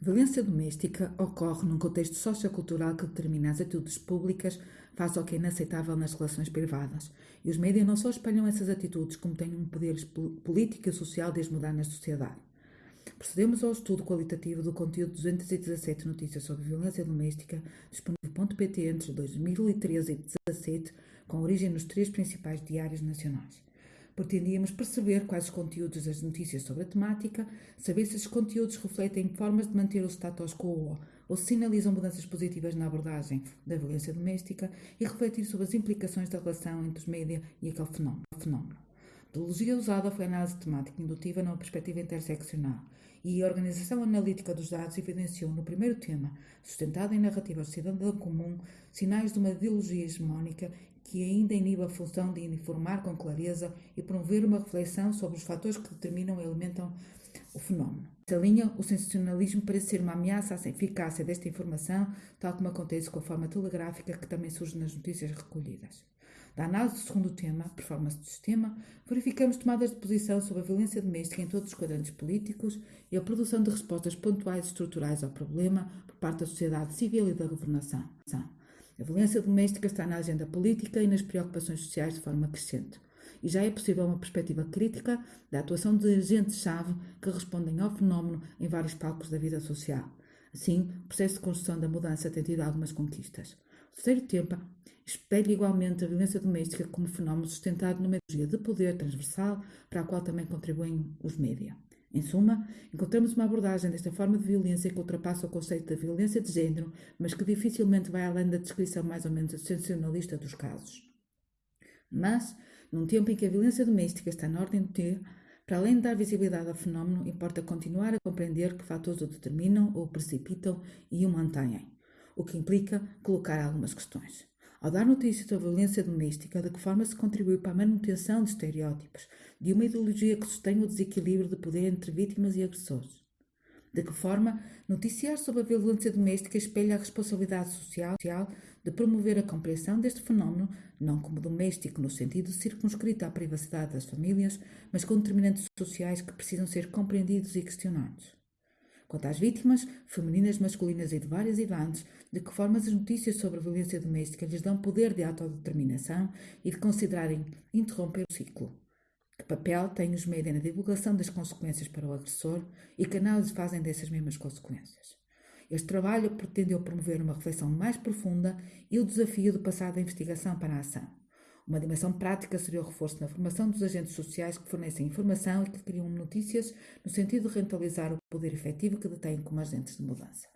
Violência doméstica ocorre num contexto sociocultural que determina as atitudes públicas face ao que é inaceitável nas relações privadas. E os médias não só espalham essas atitudes, como têm um poder político e social de as mudar na sociedade. Procedemos ao estudo qualitativo do conteúdo de 217 notícias sobre violência doméstica, disponível no .pt entre 2013 e 2017, com origem nos três principais diários nacionais. Pretendíamos perceber quais os conteúdos das notícias sobre a temática, saber se esses conteúdos refletem formas de manter o status quo ou sinalizam mudanças positivas na abordagem da violência doméstica e refletir sobre as implicações da relação entre os média e aquele fenómeno. Metodologia usada foi a análise temática indutiva numa perspectiva interseccional e a organização analítica dos dados evidenciou no primeiro tema, sustentado em narrativas cidadã comum, sinais de uma ideologia hegemónica que ainda inibe a função de informar com clareza e promover uma reflexão sobre os fatores que determinam e alimentam o fenómeno. Nessa linha, o sensacionalismo parece ser uma ameaça à eficácia desta informação, tal como acontece com a forma telegráfica que também surge nas notícias recolhidas. Da análise do segundo tema, performance do sistema, verificamos tomadas de posição sobre a violência doméstica em todos os quadrantes políticos e a produção de respostas pontuais e estruturais ao problema por parte da sociedade civil e da governação. A violência doméstica está na agenda política e nas preocupações sociais de forma crescente. E já é possível uma perspectiva crítica da atuação de agentes-chave que respondem ao fenómeno em vários palcos da vida social. Assim, o processo de construção da mudança tem tido algumas conquistas. Terceiro tema espelha igualmente a violência doméstica como fenómeno sustentado numa ideologia de poder transversal para a qual também contribuem os média. Em suma, encontramos uma abordagem desta forma de violência que ultrapassa o conceito da violência de género, mas que dificilmente vai além da descrição mais ou menos sensacionalista dos casos. Mas, num tempo em que a violência doméstica está na ordem do dia, para além de dar visibilidade ao fenómeno, importa continuar a compreender que fatores o determinam ou o precipitam e o mantêm, o que implica colocar algumas questões. Ao dar notícia sobre a violência doméstica, de que forma se contribui para a manutenção de estereótipos, de uma ideologia que sustém o desequilíbrio de poder entre vítimas e agressores? De que forma noticiar sobre a violência doméstica espelha a responsabilidade social de promover a compreensão deste fenómeno, não como doméstico no sentido circunscrito à privacidade das famílias, mas com determinantes sociais que precisam ser compreendidos e questionados? Quanto às vítimas, femininas, masculinas e de várias idades, de que forma as notícias sobre a violência doméstica lhes dão poder de autodeterminação e de considerarem interromper o ciclo. Que papel têm os médias na divulgação das consequências para o agressor e que análise fazem dessas mesmas consequências? Este trabalho pretendeu promover uma reflexão mais profunda e o desafio de passar da investigação para a ação. Uma dimensão prática seria o reforço na formação dos agentes sociais que fornecem informação e que criam notícias no sentido de rentabilizar o poder efetivo que detêm como agentes de mudança.